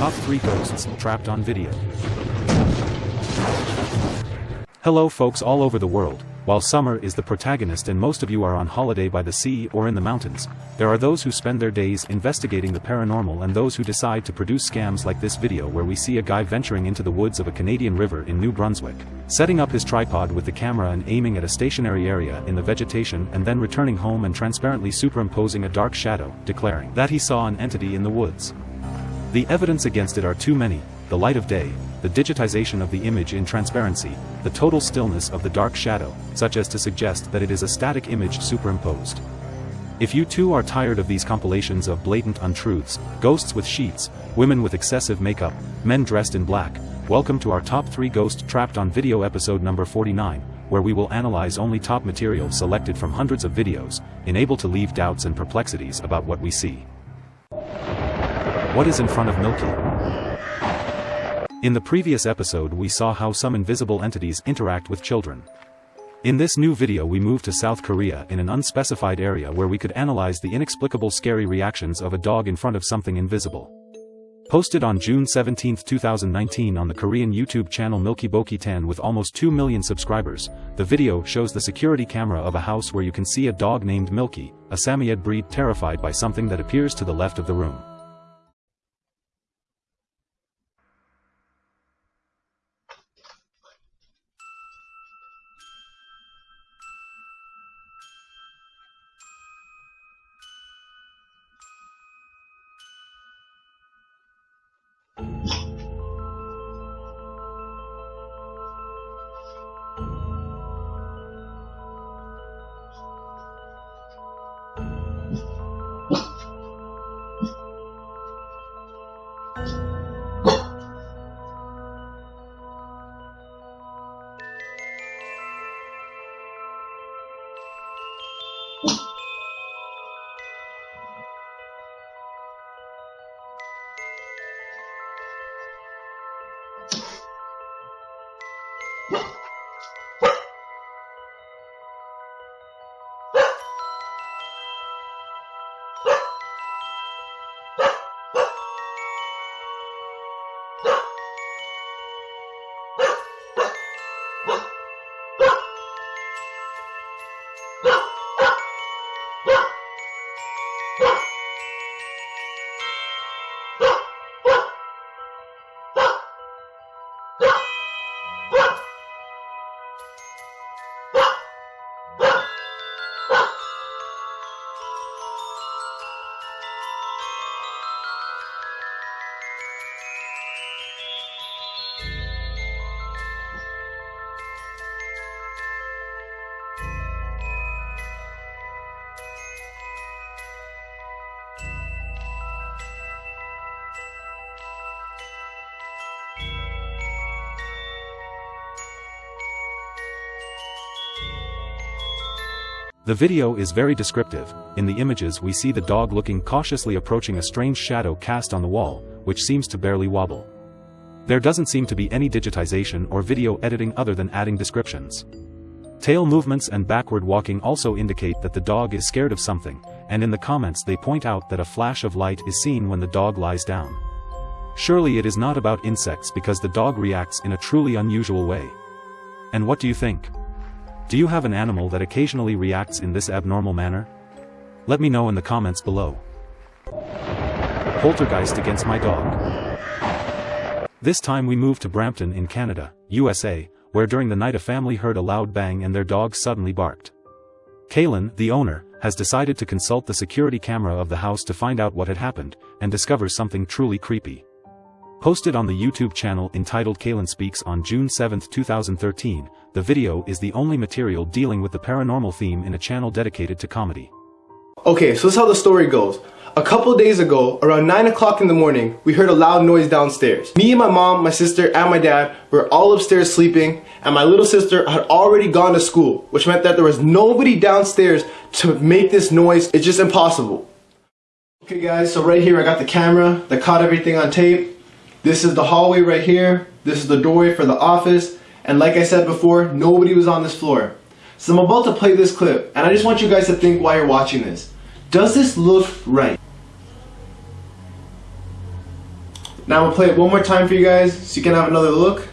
top 3 ghosts trapped on video. Hello folks all over the world, while summer is the protagonist and most of you are on holiday by the sea or in the mountains, there are those who spend their days investigating the paranormal and those who decide to produce scams like this video where we see a guy venturing into the woods of a Canadian river in New Brunswick, setting up his tripod with the camera and aiming at a stationary area in the vegetation and then returning home and transparently superimposing a dark shadow, declaring that he saw an entity in the woods. The evidence against it are too many, the light of day, the digitization of the image in transparency, the total stillness of the dark shadow, such as to suggest that it is a static image superimposed. If you too are tired of these compilations of blatant untruths, ghosts with sheets, women with excessive makeup, men dressed in black, welcome to our top 3 ghost trapped on video episode number 49, where we will analyze only top material selected from hundreds of videos, unable to leave doubts and perplexities about what we see. What is in front of Milky? In the previous episode we saw how some invisible entities interact with children. In this new video we move to South Korea in an unspecified area where we could analyze the inexplicable scary reactions of a dog in front of something invisible. Posted on June 17, 2019 on the Korean YouTube channel Milky Boki Tan with almost 2 million subscribers, the video shows the security camera of a house where you can see a dog named Milky, a Samoyed breed terrified by something that appears to the left of the room. 汪 The video is very descriptive, in the images we see the dog looking cautiously approaching a strange shadow cast on the wall, which seems to barely wobble. There doesn't seem to be any digitization or video editing other than adding descriptions. Tail movements and backward walking also indicate that the dog is scared of something, and in the comments they point out that a flash of light is seen when the dog lies down. Surely it is not about insects because the dog reacts in a truly unusual way. And what do you think? Do you have an animal that occasionally reacts in this abnormal manner? Let me know in the comments below. Poltergeist against my dog. This time we move to Brampton in Canada, USA, where during the night a family heard a loud bang and their dog suddenly barked. Kaylin, the owner, has decided to consult the security camera of the house to find out what had happened, and discovers something truly creepy. Posted on the YouTube channel entitled Kaylin Speaks on June 7, 2013, the video is the only material dealing with the paranormal theme in a channel dedicated to comedy. Okay, so this is how the story goes. A couple days ago, around 9 o'clock in the morning, we heard a loud noise downstairs. Me and my mom, my sister, and my dad were all upstairs sleeping, and my little sister had already gone to school, which meant that there was nobody downstairs to make this noise. It's just impossible. Okay guys, so right here I got the camera that caught everything on tape. This is the hallway right here. This is the doorway for the office. And like I said before, nobody was on this floor. So I'm about to play this clip, and I just want you guys to think while you're watching this. Does this look right? Now I'm gonna play it one more time for you guys so you can have another look.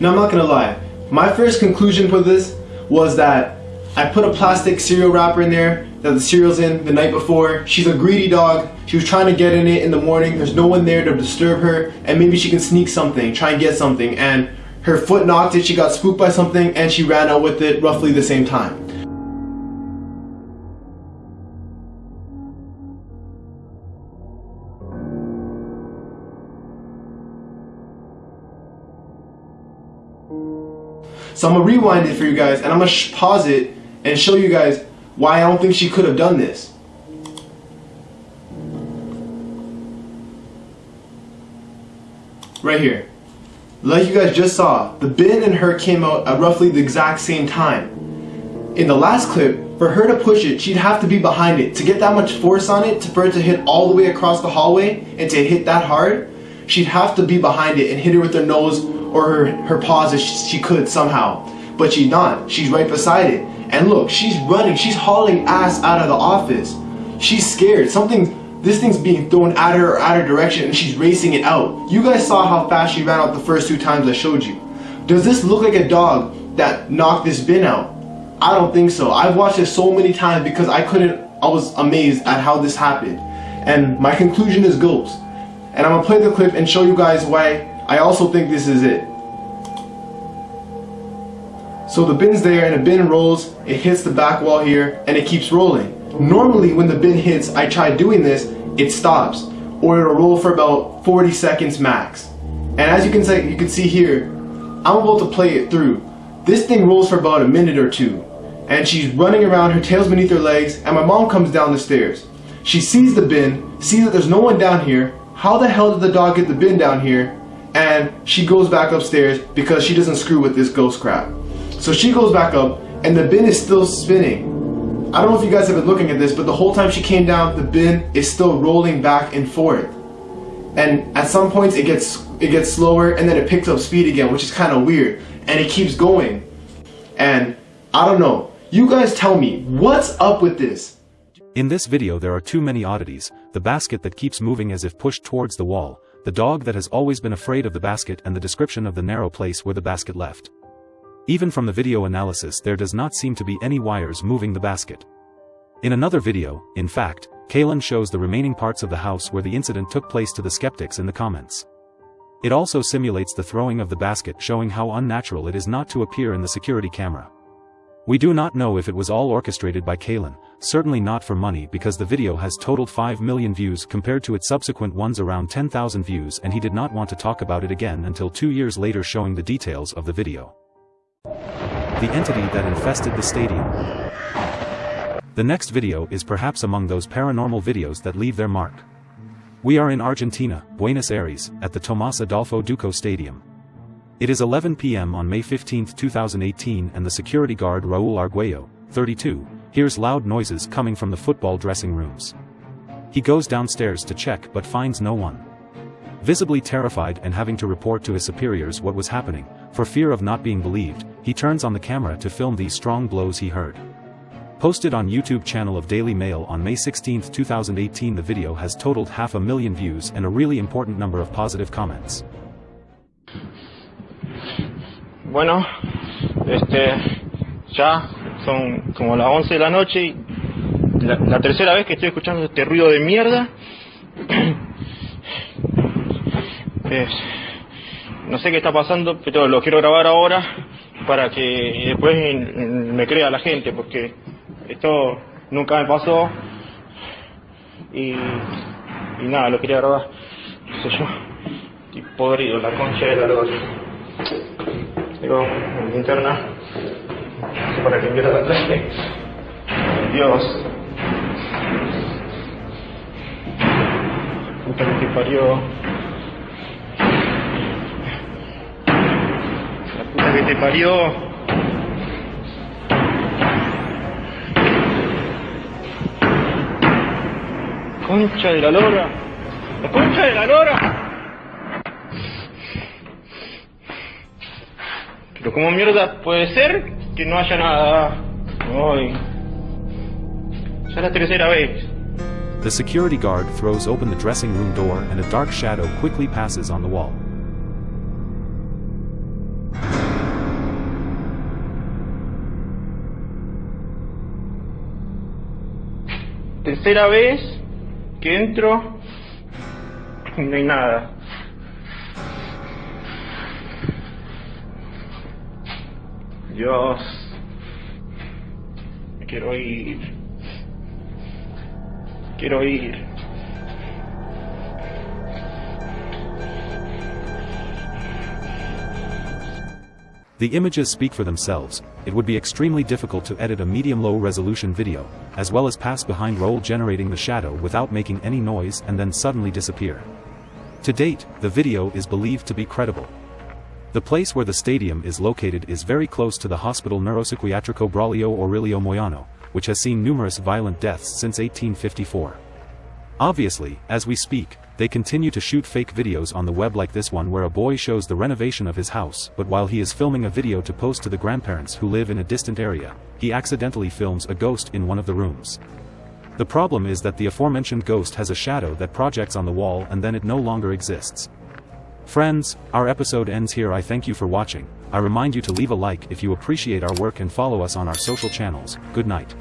Now I'm not gonna lie, my first conclusion for this was that I put a plastic cereal wrapper in there that the cereal's in the night before. She's a greedy dog. She was trying to get in it in the morning. There's no one there to disturb her and maybe she can sneak something, try and get something and her foot knocked it, she got spooked by something and she ran out with it roughly the same time. So I'm gonna rewind it for you guys and I'm gonna pause it and show you guys why I don't think she could have done this. Right here. Like you guys just saw, the bin and her came out at roughly the exact same time. In the last clip, for her to push it, she'd have to be behind it. To get that much force on it, for it to hit all the way across the hallway and to hit that hard, she'd have to be behind it and hit her with her nose or her, her paws if she could somehow. But she's not. She's right beside it. And look, she's running. She's hauling ass out of the office. She's scared. Something, this thing's being thrown at her or at her direction and she's racing it out. You guys saw how fast she ran out the first two times I showed you. Does this look like a dog that knocked this bin out? I don't think so. I've watched it so many times because I couldn't, I was amazed at how this happened. And my conclusion is ghost. And I'm gonna play the clip and show you guys why I also think this is it. So the bin's there and the bin rolls, it hits the back wall here and it keeps rolling. Normally when the bin hits, I try doing this, it stops or it'll roll for about 40 seconds max. And as you can say, you can see here, I'm about to play it through. This thing rolls for about a minute or two and she's running around, her tail's beneath her legs and my mom comes down the stairs. She sees the bin, sees that there's no one down here. How the hell did the dog get the bin down here? And she goes back upstairs because she doesn't screw with this ghost crap. So she goes back up and the bin is still spinning. I don't know if you guys have been looking at this, but the whole time she came down, the bin is still rolling back and forth. And at some points it gets it gets slower and then it picks up speed again, which is kind of weird. And it keeps going. And I don't know. You guys tell me, what's up with this? In this video there are too many oddities, the basket that keeps moving as if pushed towards the wall, the dog that has always been afraid of the basket and the description of the narrow place where the basket left. Even from the video analysis there does not seem to be any wires moving the basket. In another video, in fact, Kaylin shows the remaining parts of the house where the incident took place to the skeptics in the comments. It also simulates the throwing of the basket showing how unnatural it is not to appear in the security camera. We do not know if it was all orchestrated by Kaylin, certainly not for money because the video has totaled 5 million views compared to its subsequent ones around 10,000 views and he did not want to talk about it again until two years later showing the details of the video. The entity that infested the stadium. The next video is perhaps among those paranormal videos that leave their mark. We are in Argentina, Buenos Aires, at the Tomás Adolfo Duco Stadium. It is 11 p.m. on May 15, 2018 and the security guard Raul Arguello, 32, hears loud noises coming from the football dressing rooms. He goes downstairs to check but finds no one. Visibly terrified and having to report to his superiors what was happening, for fear of not being believed, he turns on the camera to film these strong blows he heard. Posted on YouTube channel of Daily Mail on May 16, 2018 the video has totaled half a million views and a really important number of positive comments. Bueno, este, ya son como las 11 de la noche y la, la tercera vez que estoy escuchando este ruido de mierda. Es, no sé qué está pasando, pero lo quiero grabar ahora para que después me crea la gente, porque esto nunca me pasó y, y nada, lo quería grabar, no sé yo, y podrido, la concha de la. Tengo mi linterna para que empiece la clase. Dios. Puta que parió. Que te parió. Concha de la lora. La concha de la lora. Pero como mierda puede ser que no haya nada. Ay, Ya la tercera vez. The security guard throws open the dressing room door and a dark shadow quickly passes on the wall. Tercera vez que entro y no hay nada. Dios. Quiero ir. Quiero ir. The images speak for themselves, it would be extremely difficult to edit a medium-low resolution video, as well as pass behind roll generating the shadow without making any noise and then suddenly disappear. To date, the video is believed to be credible. The place where the stadium is located is very close to the Hospital Neuropsiquiatrico Braulio Aurelio Moyano, which has seen numerous violent deaths since 1854. Obviously, as we speak, they continue to shoot fake videos on the web like this one where a boy shows the renovation of his house but while he is filming a video to post to the grandparents who live in a distant area, he accidentally films a ghost in one of the rooms. The problem is that the aforementioned ghost has a shadow that projects on the wall and then it no longer exists. Friends, our episode ends here I thank you for watching, I remind you to leave a like if you appreciate our work and follow us on our social channels, good night.